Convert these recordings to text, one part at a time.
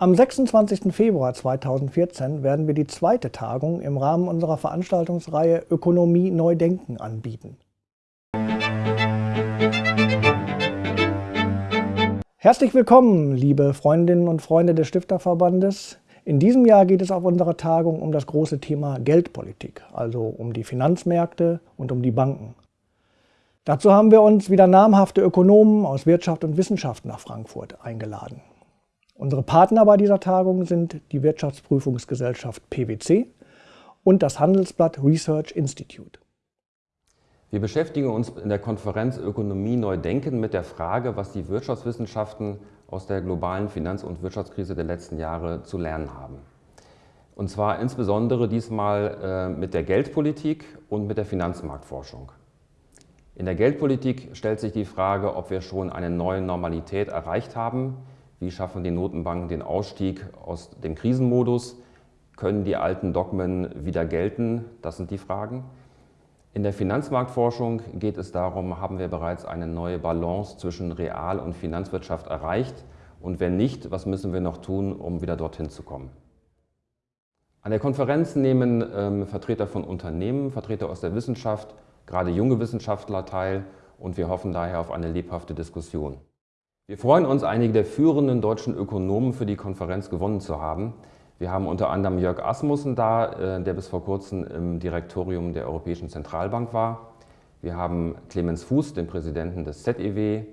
Am 26. Februar 2014 werden wir die zweite Tagung im Rahmen unserer Veranstaltungsreihe Ökonomie neu denken anbieten. Herzlich willkommen, liebe Freundinnen und Freunde des Stifterverbandes. In diesem Jahr geht es auf unserer Tagung um das große Thema Geldpolitik, also um die Finanzmärkte und um die Banken. Dazu haben wir uns wieder namhafte Ökonomen aus Wirtschaft und Wissenschaft nach Frankfurt eingeladen. Unsere Partner bei dieser Tagung sind die Wirtschaftsprüfungsgesellschaft PwC und das Handelsblatt Research Institute. Wir beschäftigen uns in der Konferenz Ökonomie neu denken mit der Frage, was die Wirtschaftswissenschaften aus der globalen Finanz- und Wirtschaftskrise der letzten Jahre zu lernen haben. Und zwar insbesondere diesmal äh, mit der Geldpolitik und mit der Finanzmarktforschung. In der Geldpolitik stellt sich die Frage, ob wir schon eine neue Normalität erreicht haben. Wie schaffen die Notenbanken den Ausstieg aus dem Krisenmodus? Können die alten Dogmen wieder gelten? Das sind die Fragen. In der Finanzmarktforschung geht es darum, haben wir bereits eine neue Balance zwischen Real- und Finanzwirtschaft erreicht? Und wenn nicht, was müssen wir noch tun, um wieder dorthin zu kommen? An der Konferenz nehmen ähm, Vertreter von Unternehmen, Vertreter aus der Wissenschaft, gerade junge Wissenschaftler teil und wir hoffen daher auf eine lebhafte Diskussion. Wir freuen uns, einige der führenden deutschen Ökonomen für die Konferenz gewonnen zu haben. Wir haben unter anderem Jörg Asmussen da, äh, der bis vor kurzem im Direktorium der Europäischen Zentralbank war. Wir haben Clemens Fuß, den Präsidenten des ZEW.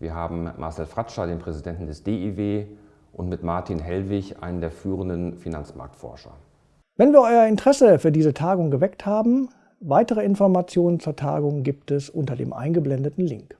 Wir haben Marcel Fratscher, den Präsidenten des DIW und mit Martin Hellwig, einen der führenden Finanzmarktforscher. Wenn wir euer Interesse für diese Tagung geweckt haben, Weitere Informationen zur Tagung gibt es unter dem eingeblendeten Link.